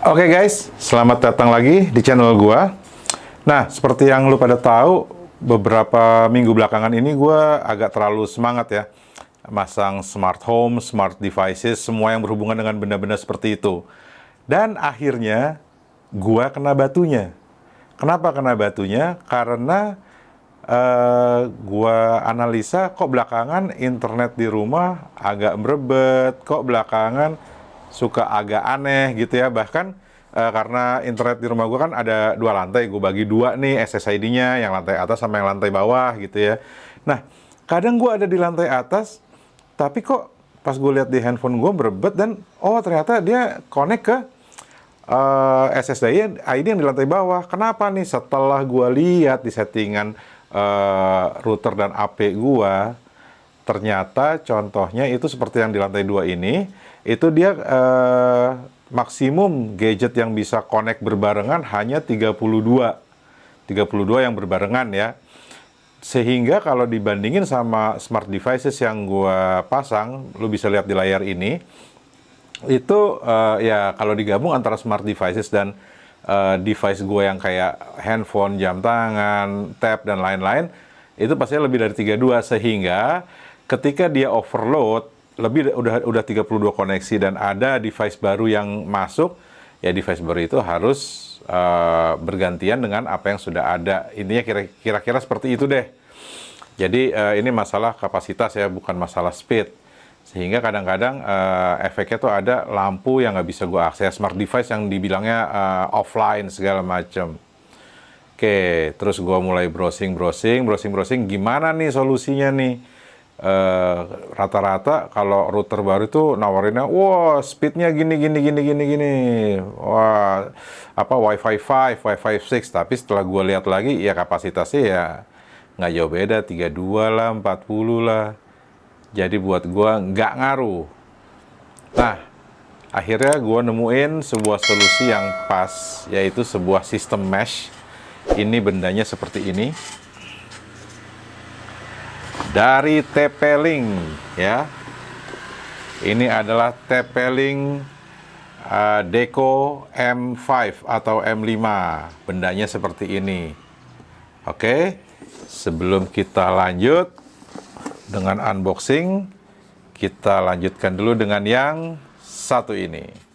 Oke guys, selamat datang lagi di channel gua. Nah, seperti yang lu pada tahu, beberapa minggu belakangan ini gua agak terlalu semangat ya. Masang smart home, smart devices, semua yang berhubungan dengan benda-benda seperti itu. Dan akhirnya, gua kena batunya. Kenapa kena batunya? Karena uh, gua analisa kok belakangan internet di rumah agak merebet, kok belakangan suka agak aneh gitu ya. Bahkan uh, karena internet di rumah gua kan ada dua lantai, gue bagi dua nih SSID-nya, yang lantai atas sama yang lantai bawah gitu ya. Nah, kadang gua ada di lantai atas, tapi kok pas gue lihat di handphone gue berebet dan oh ternyata dia connect ke uh, SSD ID yang di lantai bawah. Kenapa nih? Setelah gue lihat di settingan uh, router dan AP gua ternyata contohnya itu seperti yang di lantai dua ini itu dia uh, maksimum gadget yang bisa connect berbarengan hanya 32 32 yang berbarengan ya. Sehingga kalau dibandingin sama smart devices yang gua pasang lu bisa lihat di layar ini itu uh, ya kalau digabung antara smart devices dan uh, device gue yang kayak handphone, jam tangan, tab dan lain-lain itu pasti lebih dari 32 sehingga ketika dia overload lebih udah udah 32 koneksi dan ada device baru yang masuk ya device baru itu harus uh, bergantian dengan apa yang sudah ada. Intinya kira-kira seperti itu deh. Jadi uh, ini masalah kapasitas ya bukan masalah speed. Sehingga kadang-kadang uh, efeknya tuh ada lampu yang nggak bisa gue akses smart device yang dibilangnya uh, offline segala macam oke terus gue mulai browsing browsing browsing browsing. Gimana nih solusinya nih rata-rata uh, kalau router baru itu nawarinnya wah speednya gini gini gini gini gini wah apa wifi 5 wifi 6 tapi setelah gue lihat lagi ya kapasitasnya ya nggak jauh beda 32 lah 40 lah jadi buat gue nggak ngaruh. Nah, akhirnya gue nemuin sebuah solusi yang pas, yaitu sebuah sistem mesh. Ini bendanya seperti ini. Dari TP-Link, ya. Ini adalah TP-Link uh, Deco M5 atau M5. Bendanya seperti ini. Oke, sebelum kita lanjut, dengan unboxing, kita lanjutkan dulu dengan yang satu ini.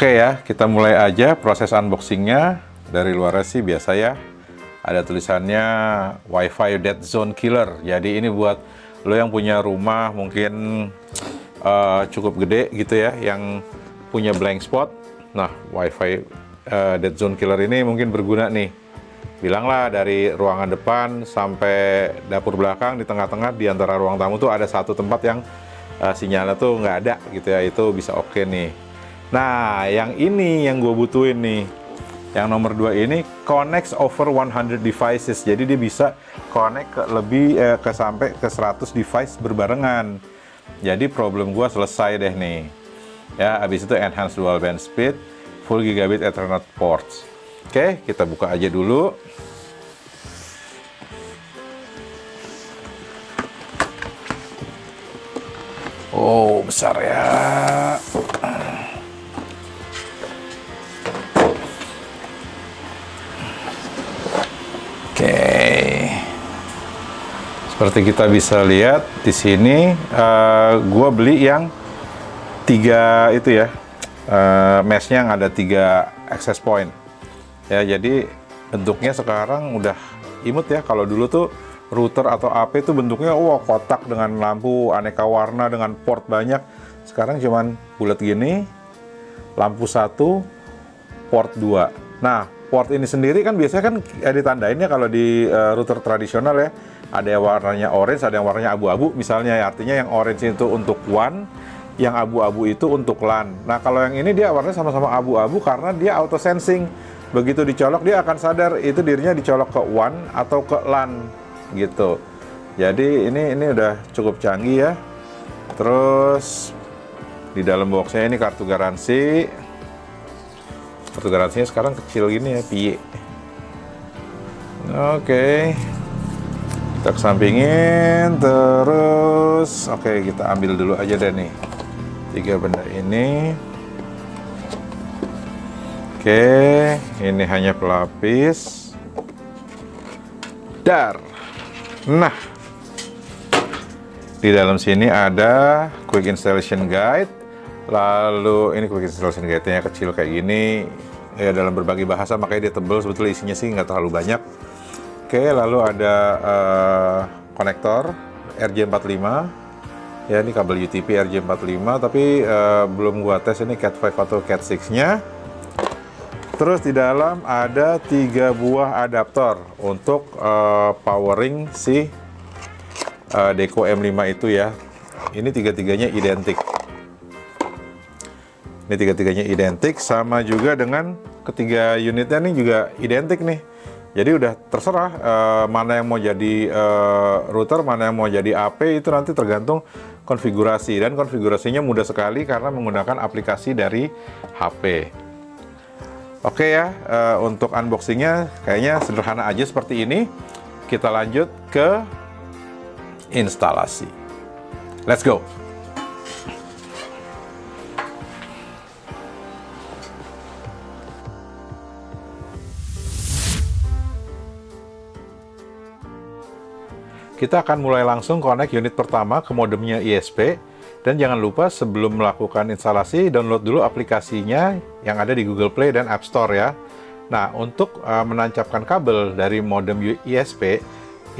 Oke ya, kita mulai aja proses unboxingnya. Dari luar sih biasa ya, ada tulisannya WiFi Dead Zone Killer. Jadi ini buat lo yang punya rumah mungkin uh, cukup gede gitu ya, yang punya blank spot. Nah, WiFi uh, Dead Zone Killer ini mungkin berguna nih. Bilanglah dari ruangan depan sampai dapur belakang di tengah-tengah di antara ruang tamu tuh ada satu tempat yang uh, sinyalnya tuh nggak ada gitu ya, itu bisa oke okay nih. Nah, yang ini yang gue butuhin nih yang nomor dua ini connects over 100 devices. Jadi dia bisa connect ke lebih eh, ke sampai ke 100 device berbarengan. Jadi problem gua selesai deh nih. Ya, habis itu enhanced dual band speed, full gigabit ethernet ports. Oke, kita buka aja dulu. Oh, besar ya. Seperti kita bisa lihat di sini, uh, gua beli yang tiga itu ya, uh, meshnya yang ada tiga access point. Ya, jadi bentuknya sekarang udah imut ya. Kalau dulu tuh router atau AP itu bentuknya wah kotak dengan lampu aneka warna dengan port banyak. Sekarang cuman bulat gini, lampu satu, port dua. Nah, port ini sendiri kan biasanya kan ya ditandain ya kalau di uh, router tradisional ya ada yang warnanya orange, ada yang warnanya abu-abu misalnya ya. Artinya yang orange itu untuk WAN, yang abu-abu itu untuk LAN. Nah, kalau yang ini dia warnanya sama-sama abu-abu karena dia auto sensing. Begitu dicolok dia akan sadar itu dirinya dicolok ke WAN atau ke LAN gitu. Jadi ini ini udah cukup canggih ya. Terus di dalam boxnya ini kartu garansi kartu garansinya sekarang kecil gini ya piye oke kita kesampingin terus. Oke kita ambil dulu aja deh nih. Tiga benda ini. Oke ini hanya pelapis. Dar. Nah di dalam sini ada quick installation guide. Lalu ini quick installation guide-nya kecil kayak gini. Ya dalam berbagai bahasa makanya dia tebel. Sebetulnya isinya sih nggak terlalu banyak oke lalu ada uh, konektor RJ45 ya ini kabel UTP RJ45 tapi uh, belum gua tes ini Cat 5 atau Cat 6 nya terus di dalam ada tiga buah adaptor untuk uh, powering si uh, Deco M5 itu ya. Ini tiga-tiganya identik. Ini tiga-tiganya identik sama juga dengan ketiga unitnya nih juga identik nih jadi udah terserah uh, mana yang mau jadi uh, router mana yang mau jadi AP itu nanti tergantung konfigurasi dan konfigurasinya mudah sekali karena menggunakan aplikasi dari HP oke ya uh, untuk unboxingnya kayaknya sederhana aja seperti ini kita lanjut ke instalasi. Let's go! Kita akan mulai langsung connect unit pertama ke modemnya ISP dan jangan lupa sebelum melakukan instalasi download dulu aplikasinya yang ada di Google Play dan App Store ya. Nah, untuk uh, menancapkan kabel dari modem ISP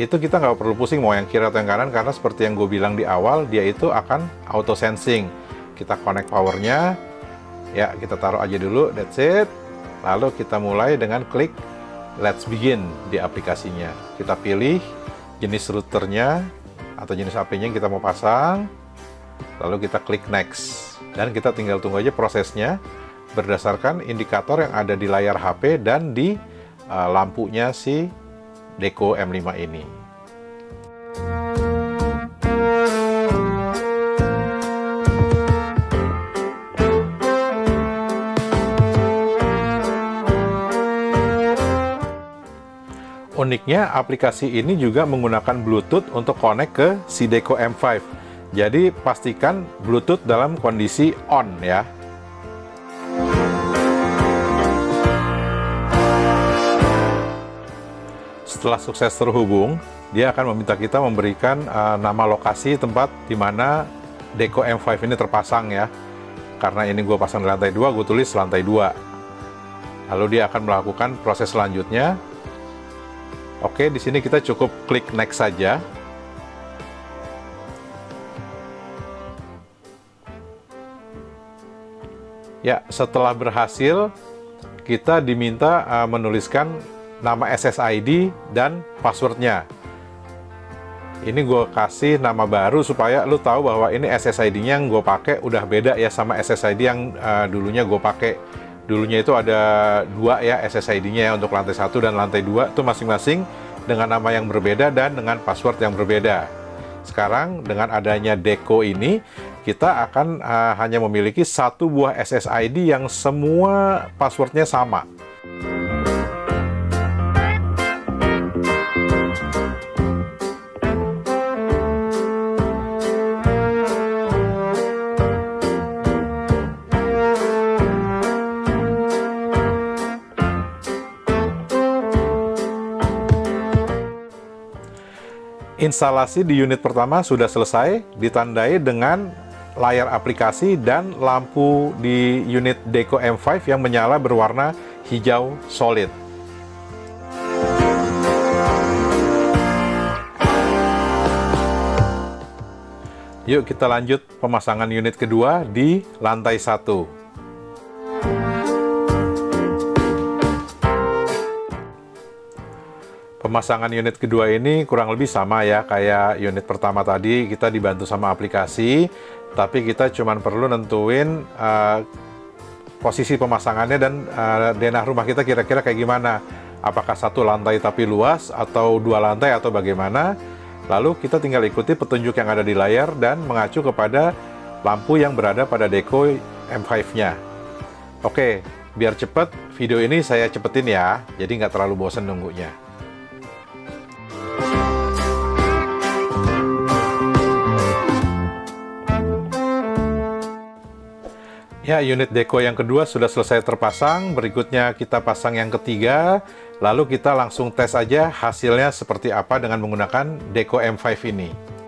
itu kita nggak perlu pusing mau yang kiri atau yang kanan karena seperti yang gue bilang di awal dia itu akan auto sensing kita connect powernya. Ya kita taruh aja dulu that's it. Lalu kita mulai dengan klik let's begin di aplikasinya. Kita pilih jenis routernya atau jenis HP-nya yang kita mau pasang lalu kita klik next dan kita tinggal tunggu aja prosesnya berdasarkan indikator yang ada di layar HP dan di uh, lampunya si Deco M5 ini. Uniknya, aplikasi ini juga menggunakan Bluetooth untuk connect ke si Deco M5. Jadi, pastikan Bluetooth dalam kondisi on ya. setelah sukses terhubung, dia akan meminta kita memberikan uh, nama lokasi tempat di mana Deco M5 ini terpasang ya. Karena ini gue pasang di lantai 2, gue tulis lantai 2. Lalu dia akan melakukan proses selanjutnya. Oke, di sini kita cukup klik next saja. Ya, setelah berhasil, kita diminta uh, menuliskan nama SSID dan passwordnya ini gue kasih nama baru supaya lu tahu bahwa ini SSID-nya yang gue pakai udah beda ya sama SSID yang uh, dulunya gue pakai dulunya itu ada dua ya SSID-nya ya untuk lantai satu dan lantai dua itu masing-masing dengan nama yang berbeda dan dengan password yang berbeda. Sekarang dengan adanya Deco ini kita akan uh, hanya memiliki satu buah SSID yang semua passwordnya sama Instalasi di unit pertama sudah selesai, ditandai dengan layar aplikasi dan lampu di unit Deco M5 yang menyala berwarna hijau solid. Yuk kita lanjut pemasangan unit kedua di lantai satu. Pemasangan unit kedua ini kurang lebih sama ya kayak unit pertama tadi kita dibantu sama aplikasi tapi kita cuma perlu nentuin uh, posisi pemasangannya dan uh, denah rumah kita kira-kira kayak gimana apakah satu lantai tapi luas atau dua lantai atau bagaimana lalu kita tinggal ikuti petunjuk yang ada di layar dan mengacu kepada lampu yang berada pada Deco M5-nya. Oke, biar cepet, video ini saya cepetin ya, jadi nggak terlalu bosan nunggunya. Ya, unit Deco yang kedua sudah selesai terpasang. Berikutnya kita pasang yang ketiga. Lalu kita langsung tes aja hasilnya seperti apa dengan menggunakan Deco M5 ini.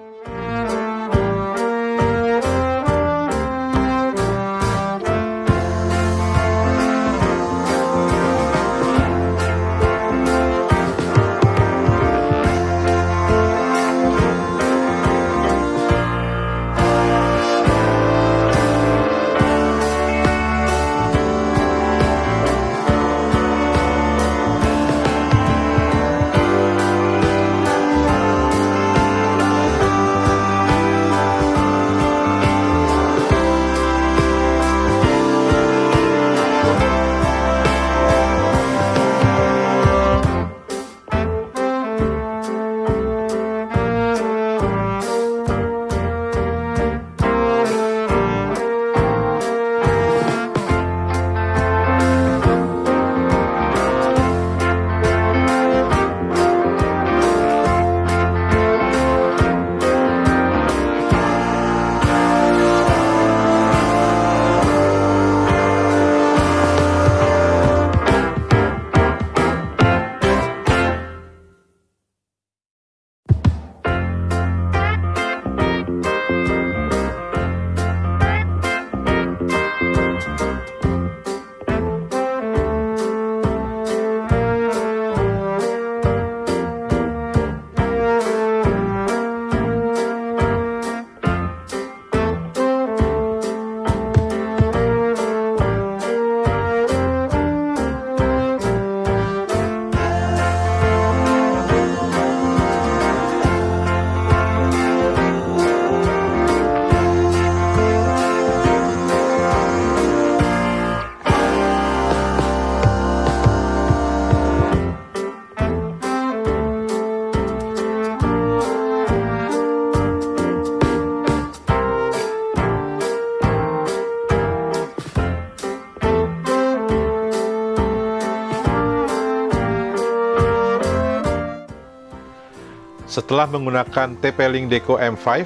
Setelah menggunakan TP-Link Deco M5,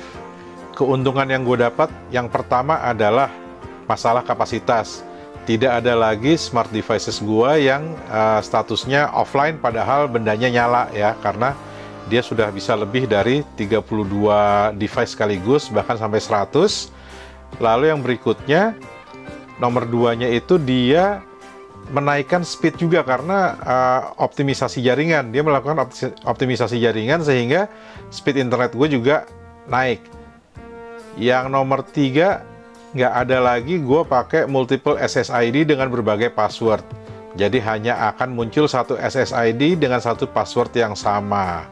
keuntungan yang gue dapat yang pertama adalah masalah kapasitas. Tidak ada lagi smart devices gue yang uh, statusnya offline padahal bendanya nyala ya karena dia sudah bisa lebih dari 32 device sekaligus bahkan sampai 100. Lalu yang berikutnya nomor duanya itu dia menaikkan speed juga karena uh, optimisasi jaringan. Dia melakukan optimisasi jaringan sehingga speed internet gue juga naik. Yang nomor tiga, nggak ada lagi gue pakai multiple SSID dengan berbagai password. Jadi hanya akan muncul satu SSID dengan satu password yang sama.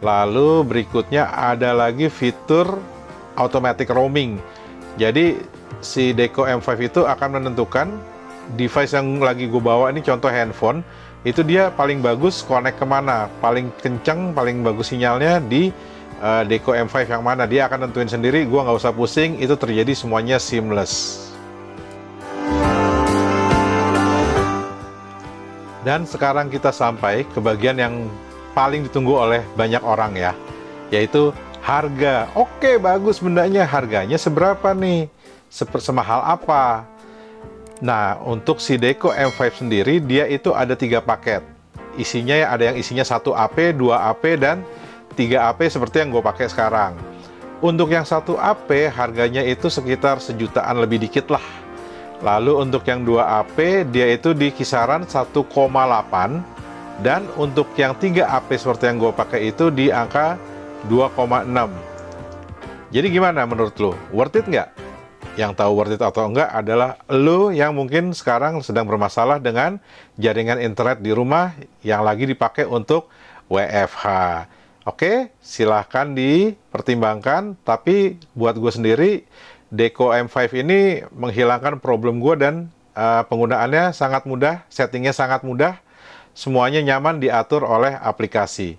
Lalu berikutnya ada lagi fitur automatic roaming. Jadi si Deco M5 itu akan menentukan device yang lagi gue bawa ini contoh handphone itu dia paling bagus connect ke mana? Paling kenceng paling bagus sinyalnya di uh, Deco M5 yang mana. Dia akan tentuin sendiri gue nggak usah pusing itu terjadi semuanya seamless. Dan sekarang kita sampai ke bagian yang paling ditunggu oleh banyak orang ya yaitu harga. Oke bagus bendanya. Harganya seberapa nih? Semahal apa Nah, untuk si Deco M5 sendiri, dia itu ada tiga paket. Isinya ya ada yang isinya 1 AP, 2 AP, dan 3 AP seperti yang gue pakai sekarang. Untuk yang 1 AP, harganya itu sekitar sejutaan lebih dikit lah. Lalu untuk yang 2 AP, dia itu di kisaran 1,8. Dan untuk yang 3 AP seperti yang gue pakai itu di angka 2,6. Jadi gimana menurut lo? Worth it nggak? Yang tahu worth it atau enggak adalah lo yang mungkin sekarang sedang bermasalah dengan jaringan internet di rumah yang lagi dipakai untuk WFH. Oke, silahkan dipertimbangkan, tapi buat gue sendiri, Deco M5 ini menghilangkan problem gue dan uh, penggunaannya sangat mudah, settingnya sangat mudah, semuanya nyaman diatur oleh aplikasi.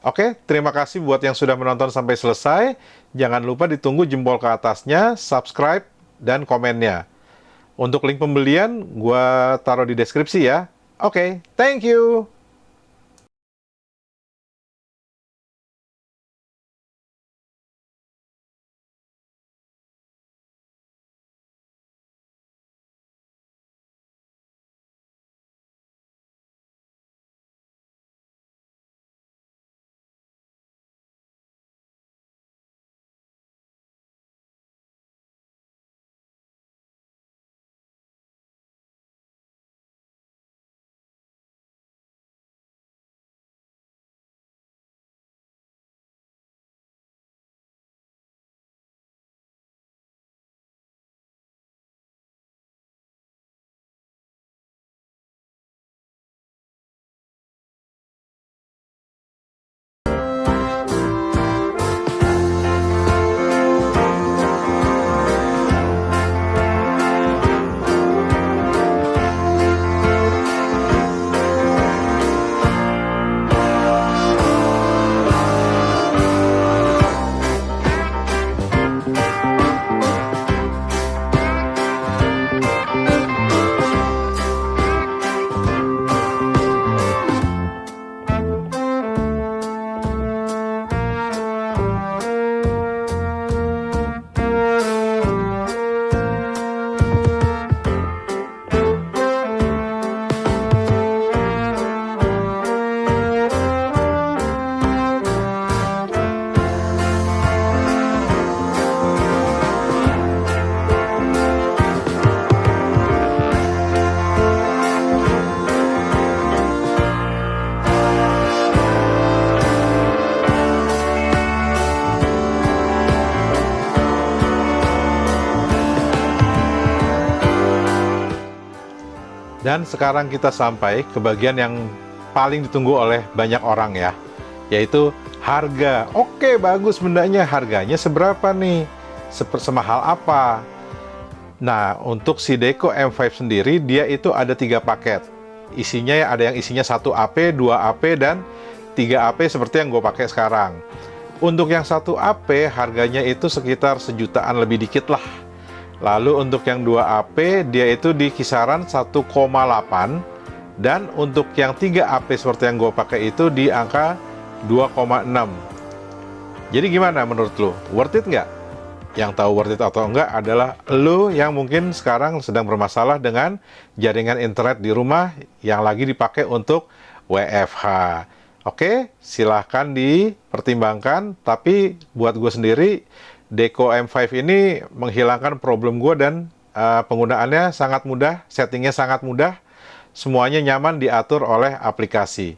Oke, terima kasih buat yang sudah menonton sampai selesai. Jangan lupa ditunggu jempol ke atasnya, subscribe, dan komennya. Untuk link pembelian, gue taruh di deskripsi ya. Oke, thank you! Dan sekarang kita sampai ke bagian yang paling ditunggu oleh banyak orang ya, yaitu harga. Oke, bagus bendanya. Harganya seberapa nih? Seper semahal apa? Nah, untuk si Deco M5 sendiri, dia itu ada tiga paket. Isinya ya ada yang isinya 1 AP, 2 AP, dan 3 AP seperti yang gue pakai sekarang. Untuk yang 1 AP, harganya itu sekitar sejutaan lebih dikit lah Lalu untuk yang 2AP dia itu di kisaran 1,8 dan untuk yang 3AP seperti yang gue pakai itu di angka 2,6. Jadi gimana menurut lo? Worth it nggak? Yang tahu worth it atau enggak adalah lo yang mungkin sekarang sedang bermasalah dengan jaringan internet di rumah yang lagi dipakai untuk WFH. Oke, silahkan dipertimbangkan. Tapi buat gue sendiri, Deco M5 ini menghilangkan problem gue dan uh, penggunaannya sangat mudah, settingnya sangat mudah, semuanya nyaman diatur oleh aplikasi.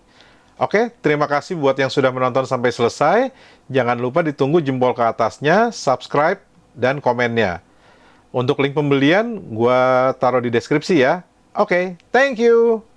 Oke, terima kasih buat yang sudah menonton sampai selesai. Jangan lupa ditunggu jempol ke atasnya, subscribe, dan komennya. Untuk link pembelian, gue taruh di deskripsi ya. Oke, thank you!